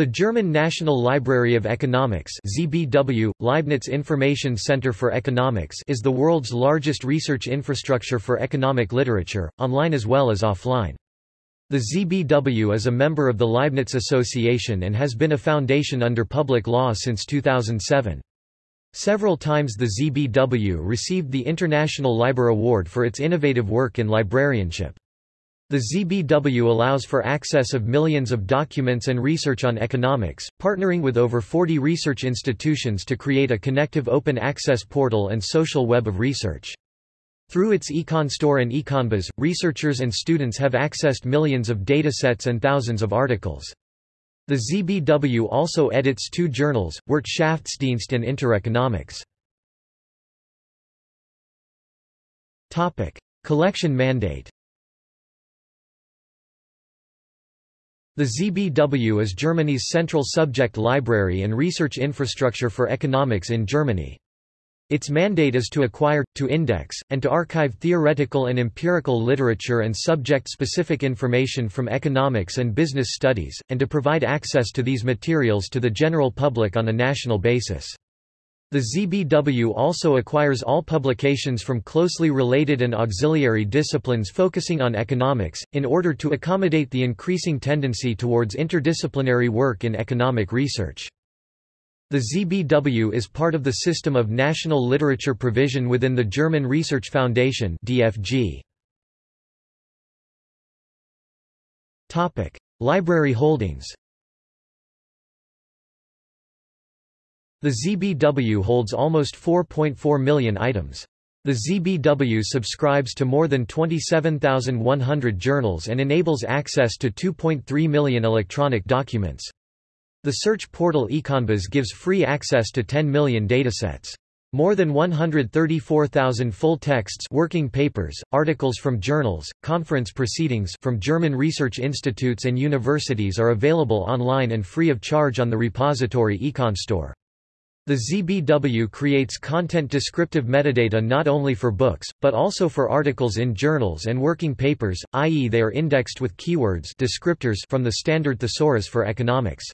The German National Library of Economics ZBW, Leibniz Information Center for Economics is the world's largest research infrastructure for economic literature, online as well as offline. The ZBW is a member of the Leibniz Association and has been a foundation under public law since 2007. Several times the ZBW received the International Liber Award for its innovative work in librarianship. The ZBW allows for access of millions of documents and research on economics, partnering with over 40 research institutions to create a connective open access portal and social web of research. Through its EconStore and EconBiz, researchers and students have accessed millions of datasets and thousands of articles. The ZBW also edits two journals, Wirtschaftsdienst and Intereconomics. Collection mandate The ZBW is Germany's central subject library and research infrastructure for economics in Germany. Its mandate is to acquire, to index, and to archive theoretical and empirical literature and subject-specific information from economics and business studies, and to provide access to these materials to the general public on a national basis. The ZBW also acquires all publications from closely related and auxiliary disciplines focusing on economics, in order to accommodate the increasing tendency towards interdisciplinary work in economic research. The ZBW is part of the system of national literature provision within the German Research Foundation DFG. Library holdings The ZBW holds almost 4.4 million items. The ZBW subscribes to more than 27,100 journals and enables access to 2.3 million electronic documents. The search portal EconBiz gives free access to 10 million datasets. More than 134,000 full texts working papers, articles from journals, conference proceedings from German research institutes and universities are available online and free of charge on the repository EconStore. The ZBW creates content descriptive metadata not only for books, but also for articles in journals and working papers, i.e. they are indexed with keywords descriptors from the standard thesaurus for economics.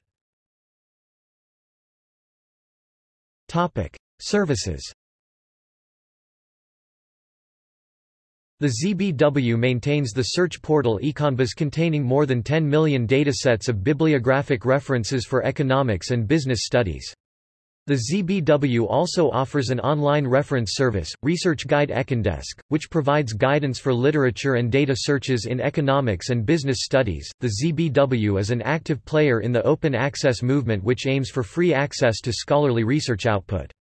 Services The ZBW maintains the search portal EconBiz containing more than 10 million datasets of bibliographic references for economics and business studies. The ZBW also offers an online reference service, Research Guide Econdesk, which provides guidance for literature and data searches in economics and business studies. The ZBW is an active player in the open access movement which aims for free access to scholarly research output.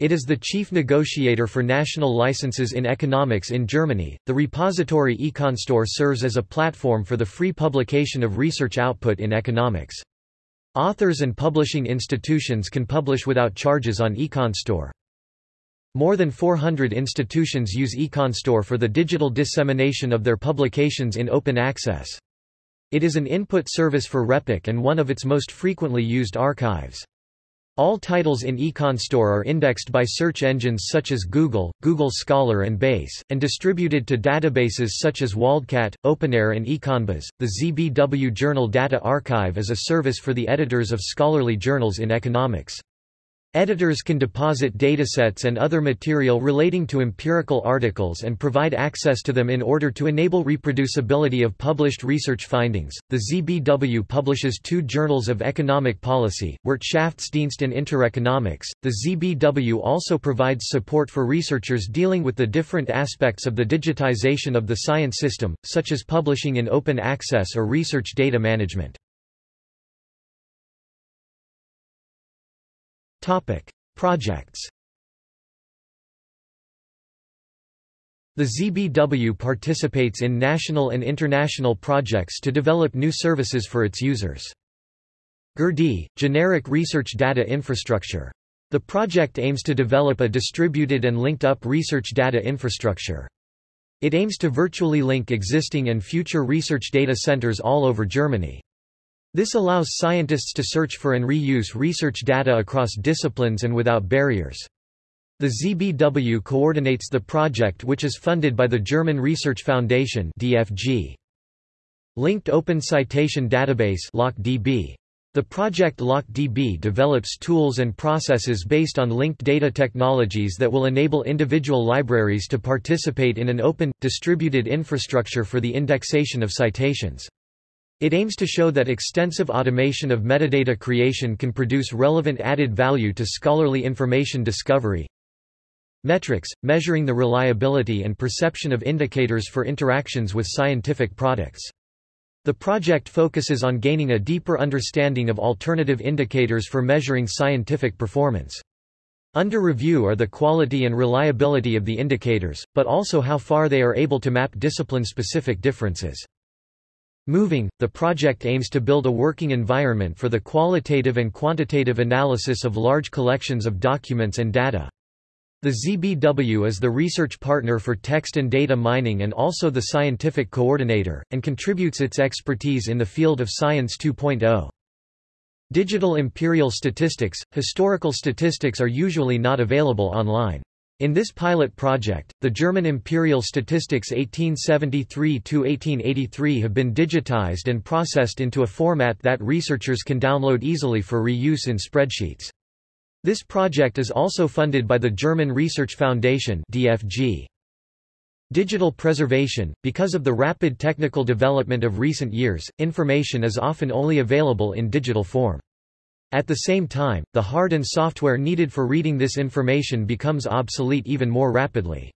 It is the chief negotiator for national licenses in economics in Germany. The repository EconStore serves as a platform for the free publication of research output in economics. Authors and publishing institutions can publish without charges on EconStore. More than 400 institutions use EconStore for the digital dissemination of their publications in open access. It is an input service for RePEc and one of its most frequently used archives. All titles in EconStore are indexed by search engines such as Google, Google Scholar and Base, and distributed to databases such as WorldCat, OpenAIRE and EconBiz. The ZBW Journal Data Archive is a service for the editors of scholarly journals in economics. Editors can deposit datasets and other material relating to empirical articles and provide access to them in order to enable reproducibility of published research findings. The ZBW publishes two journals of economic policy, Wirtschaftsdienst and Intereconomics. The ZBW also provides support for researchers dealing with the different aspects of the digitization of the science system, such as publishing in open access or research data management. Topic: Projects. The ZBW participates in national and international projects to develop new services for its users. GERD, generic research data infrastructure. The project aims to develop a distributed and linked-up research data infrastructure. It aims to virtually link existing and future research data centers all over Germany. This allows scientists to search for and reuse research data across disciplines and without barriers. The ZBW coordinates the project which is funded by the German Research Foundation DFG. Linked Open Citation Database LOC-DB. The project LOC-DB develops tools and processes based on linked data technologies that will enable individual libraries to participate in an open, distributed infrastructure for the indexation of citations. It aims to show that extensive automation of metadata creation can produce relevant added value to scholarly information discovery. Metrics, measuring the reliability and perception of indicators for interactions with scientific products. The project focuses on gaining a deeper understanding of alternative indicators for measuring scientific performance. Under review are the quality and reliability of the indicators, but also how far they are able to map discipline-specific differences. Moving, the project aims to build a working environment for the qualitative and quantitative analysis of large collections of documents and data. The ZBW is the research partner for text and data mining and also the scientific coordinator, and contributes its expertise in the field of Science 2.0. Digital imperial statistics – Historical statistics are usually not available online. In this pilot project, the German imperial statistics 1873–1883 have been digitized and processed into a format that researchers can download easily for reuse in spreadsheets. This project is also funded by the German Research Foundation DFG. Digital preservation – Because of the rapid technical development of recent years, information is often only available in digital form. At the same time, the hard and software needed for reading this information becomes obsolete even more rapidly.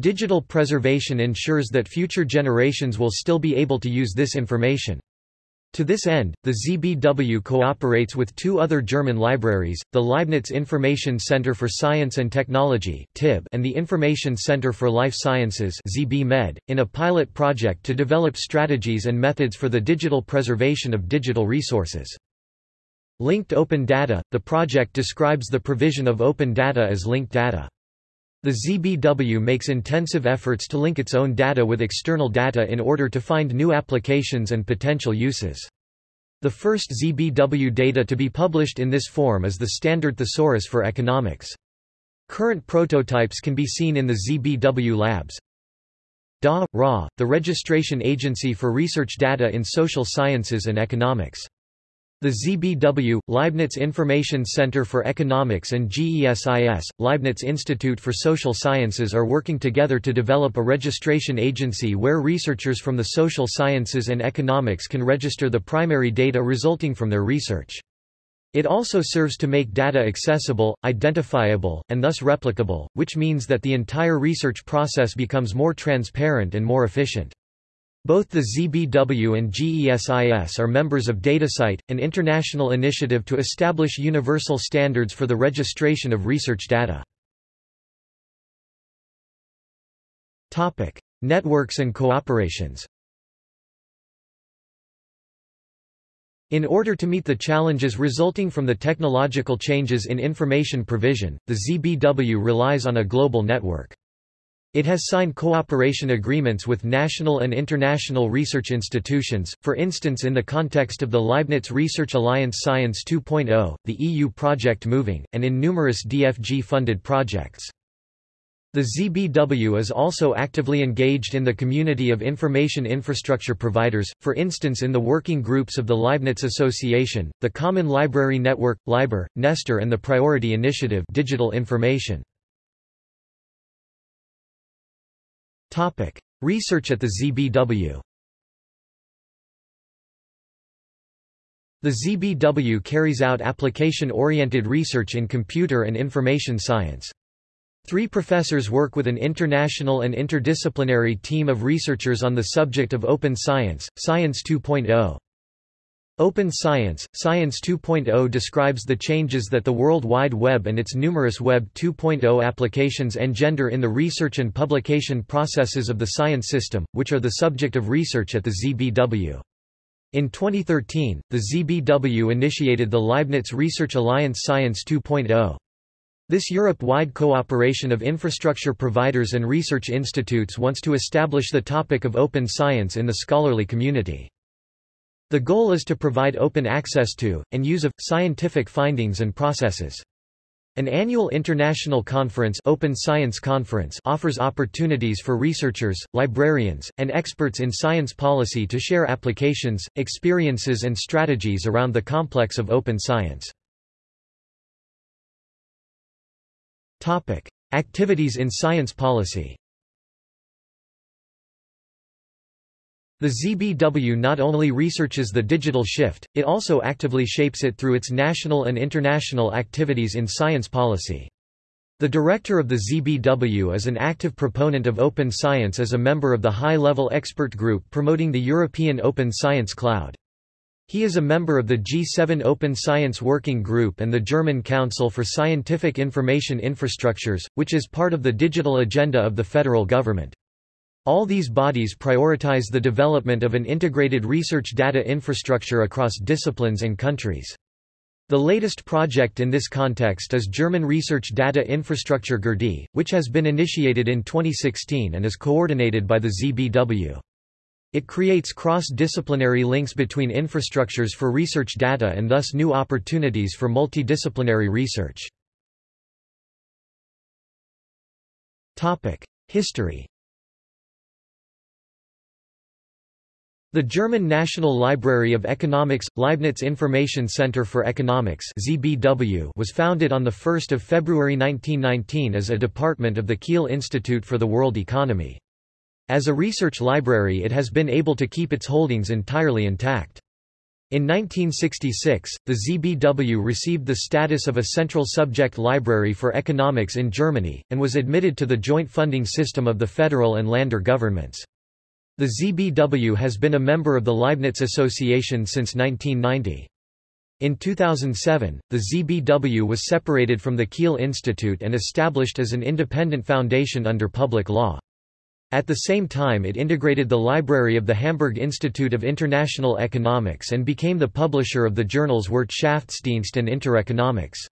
Digital preservation ensures that future generations will still be able to use this information. To this end, the ZBW cooperates with two other German libraries, the Leibniz Information Center for Science and Technology and the Information Center for Life Sciences in a pilot project to develop strategies and methods for the digital preservation of digital resources. Linked Open Data – The project describes the provision of open data as linked data. The ZBW makes intensive efforts to link its own data with external data in order to find new applications and potential uses. The first ZBW data to be published in this form is the Standard Thesaurus for Economics. Current prototypes can be seen in the ZBW labs. DA, RA, the registration agency for research data in social sciences and economics. The ZBW, Leibniz Information Center for Economics and GESIS, Leibniz Institute for Social Sciences are working together to develop a registration agency where researchers from the social sciences and economics can register the primary data resulting from their research. It also serves to make data accessible, identifiable, and thus replicable, which means that the entire research process becomes more transparent and more efficient. Both the ZBW and GESIS are members of DataCite, an international initiative to establish universal standards for the registration of research data. Topic: Networks and cooperations. In order to meet the challenges resulting from the technological changes in information provision, the ZBW relies on a global network. It has signed cooperation agreements with national and international research institutions, for instance in the context of the Leibniz Research Alliance Science 2.0, the EU project Moving, and in numerous DFG-funded projects. The ZBW is also actively engaged in the community of information infrastructure providers, for instance in the working groups of the Leibniz Association, the Common Library Network, LIBER, Nestor and the Priority Initiative Digital Information. Topic: Research at the ZBW. The ZBW carries out application-oriented research in computer and information science. Three professors work with an international and interdisciplinary team of researchers on the subject of open science, Science 2.0. Open Science, Science 2.0 describes the changes that the World Wide Web and its numerous Web 2.0 applications engender in the research and publication processes of the science system, which are the subject of research at the ZBW. In 2013, the ZBW initiated the Leibniz Research Alliance Science 2.0. This Europe-wide cooperation of infrastructure providers and research institutes wants to establish the topic of open science in the scholarly community. The goal is to provide open access to, and use of, scientific findings and processes. An annual international conference, Open Science Conference offers opportunities for researchers, librarians, and experts in science policy to share applications, experiences and strategies around the complex of open science. Activities in science policy The ZBW not only researches the digital shift, it also actively shapes it through its national and international activities in science policy. The director of the ZBW is an active proponent of open science as a member of the high-level expert group promoting the European Open Science Cloud. He is a member of the G7 Open Science Working Group and the German Council for Scientific Information Infrastructures, which is part of the digital agenda of the federal government. All these bodies prioritize the development of an integrated research data infrastructure across disciplines and countries. The latest project in this context is German Research Data Infrastructure GERDI, which has been initiated in 2016 and is coordinated by the ZBW. It creates cross-disciplinary links between infrastructures for research data and thus new opportunities for multidisciplinary research. History The German National Library of Economics – Leibniz Information Center for Economics was founded on 1 February 1919 as a department of the Kiel Institute for the World Economy. As a research library it has been able to keep its holdings entirely intact. In 1966, the ZBW received the status of a central subject library for economics in Germany, and was admitted to the joint funding system of the federal and Länder governments. The ZBW has been a member of the Leibniz Association since 1990. In 2007, the ZBW was separated from the Kiel Institute and established as an independent foundation under public law. At the same time it integrated the library of the Hamburg Institute of International Economics and became the publisher of the journals Wirtschaftsdienst and Intereconomics.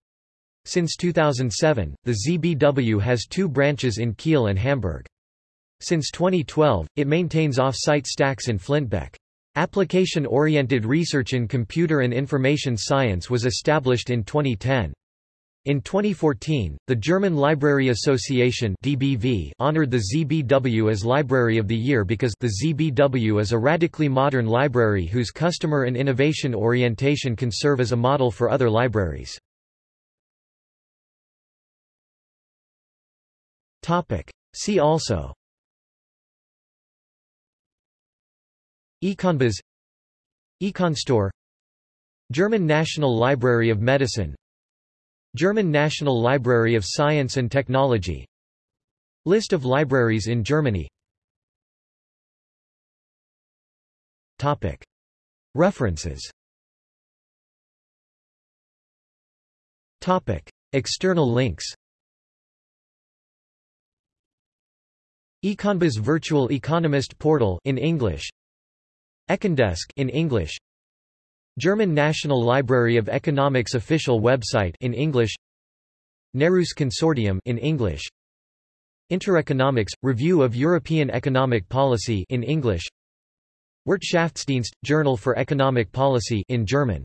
Since 2007, the ZBW has two branches in Kiel and Hamburg. Since 2012, it maintains off-site stacks in Flintbek. Application-oriented research in computer and information science was established in 2010. In 2014, the German Library Association DBV honored the ZBW as Library of the Year because the ZBW is a radically modern library whose customer and innovation orientation can serve as a model for other libraries. See also EconBiz Econstore German National Library of Medicine German National Library of Science and Technology List of libraries in Germany Topic. References Topic. External links EconBiz Virtual Economist Portal in English Econdesk in English. German National Library of Economics official website in English. Nereus Consortium in English. Intereconomics Review of European Economic Policy in English. Wirtschaftsdienst Journal for Economic Policy in German